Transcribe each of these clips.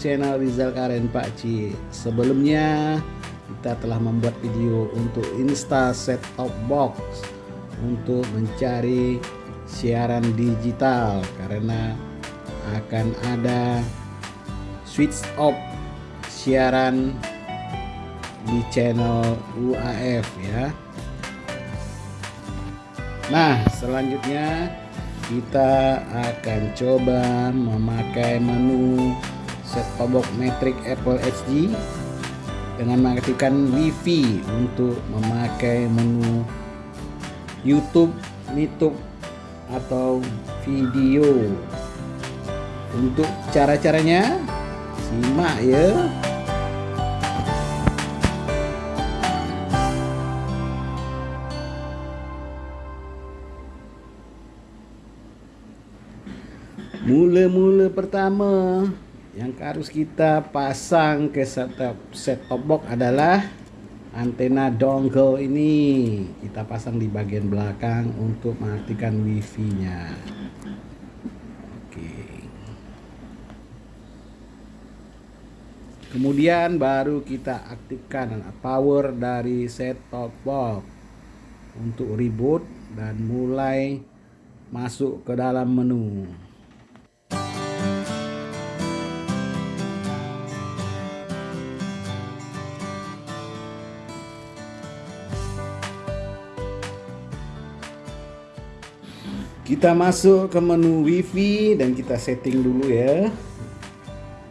channel Rizal Karen Pakcik Sebelumnya kita telah membuat video untuk Insta Set Top Box Untuk mencari siaran digital Karena akan ada switch off siaran di channel UAF ya. Nah selanjutnya kita akan coba memakai menu set top box Matrix Apple HD dengan mengaktifkan WiFi untuk memakai menu YouTube, YouTube atau video. Untuk cara-caranya simak ya. Mula-mula pertama yang harus kita pasang ke setup set top box adalah antena dongle ini. Kita pasang di bagian belakang untuk mengaktifkan wifi-nya. Oke. Kemudian baru kita aktifkan power dari set top box untuk reboot dan mulai masuk ke dalam menu. Kita masuk ke menu wifi dan kita setting dulu ya.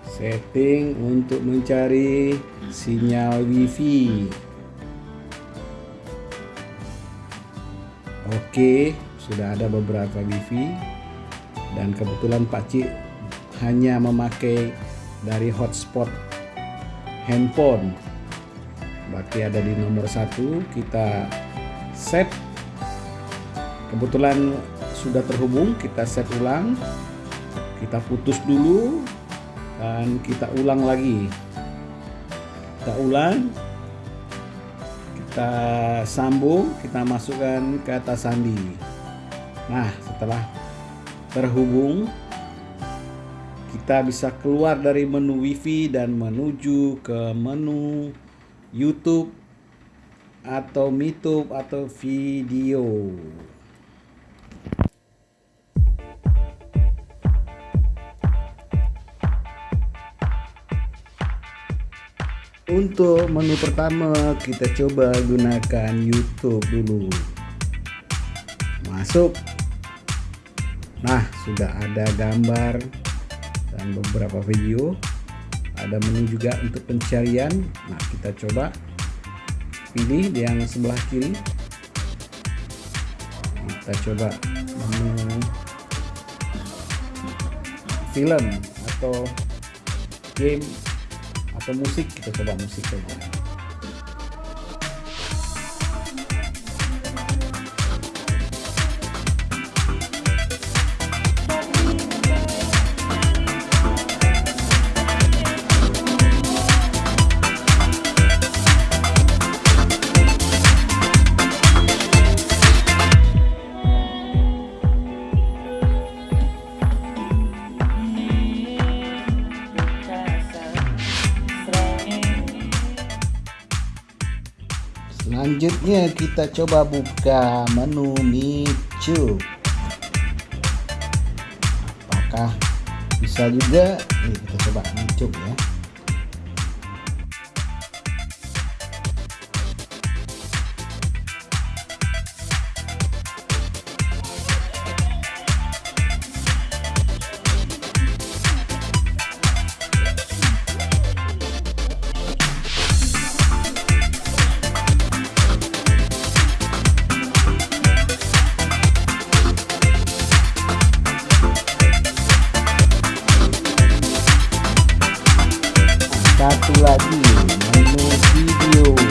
Setting untuk mencari sinyal wifi. Oke sudah ada beberapa wifi. Dan kebetulan Pak Cik hanya memakai dari hotspot handphone. Berarti ada di nomor satu kita set. Kebetulan sudah terhubung kita set ulang. Kita putus dulu dan kita ulang lagi. Kita ulang kita sambung kita masukkan ke atas sandi. Nah setelah terhubung kita bisa keluar dari menu wifi dan menuju ke menu YouTube atau Mitub atau video Untuk menu pertama kita coba gunakan YouTube dulu. Masuk. Nah, sudah ada gambar dan beberapa video. Ada menu juga untuk pencarian. Nah, kita coba pilih yang sebelah kiri. Kita coba menu film atau game atau musik kita coba musik saja Selanjutnya kita coba buka menu Micu. Apakah bisa juga? Nih, kita coba Micu ya. Satu lagi menu video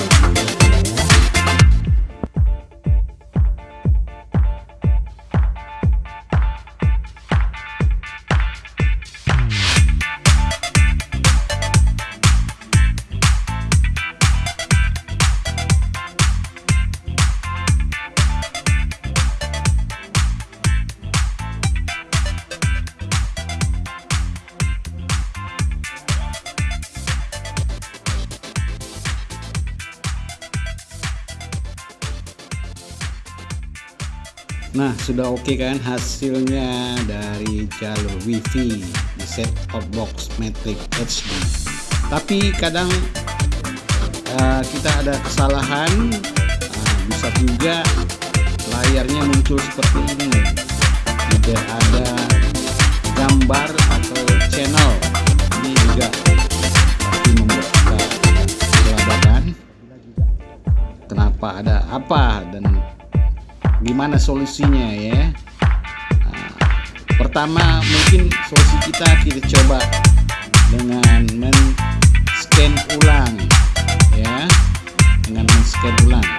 Nah, sudah oke okay kan hasilnya dari jalur WiFi di set top box Matrix HD. Tapi kadang uh, kita ada kesalahan, uh, bisa juga layarnya muncul seperti ini. Gimana solusinya ya? Nah, pertama mungkin solusi kita kita coba dengan men scan ulang ya. Dengan men scan ulang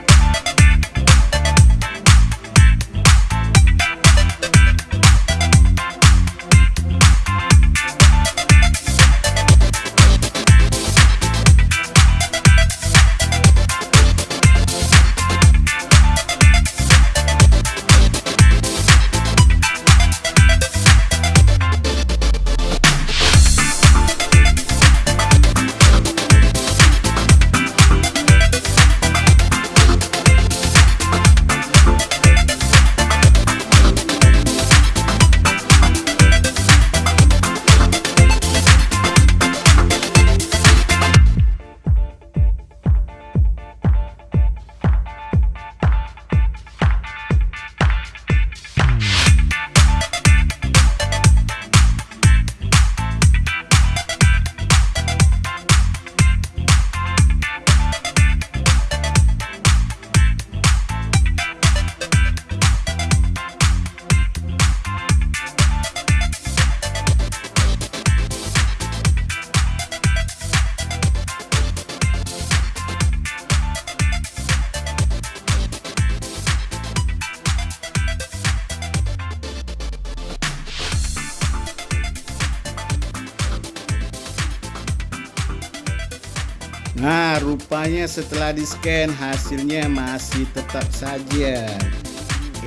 Nah, rupanya setelah di scan hasilnya masih tetap saja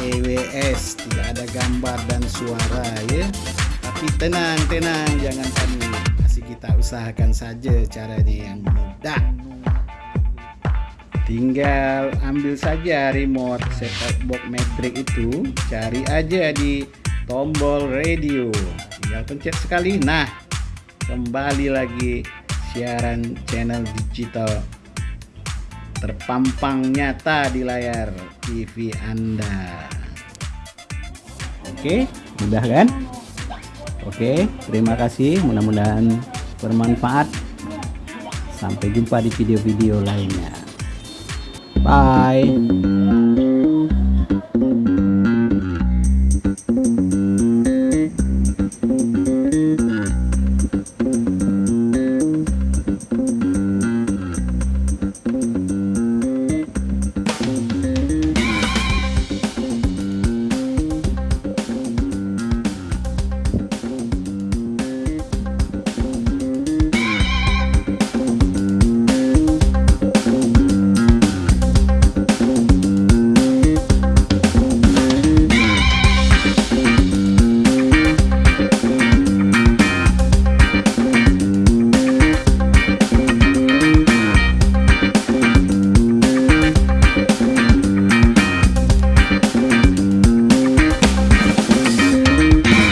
EWS, tidak ada gambar dan suara ya. Tapi tenang, tenang, jangan panik. Masih kita usahakan saja caranya yang mudah. Tinggal ambil saja remote set-top box Matrix itu, cari aja di tombol radio. Tinggal pencet sekali. Nah, kembali lagi siaran channel digital terpampang nyata di layar TV Anda. Oke, mudah kan? Oke, terima kasih. Mudah-mudahan bermanfaat. Sampai jumpa di video-video lainnya. Bye.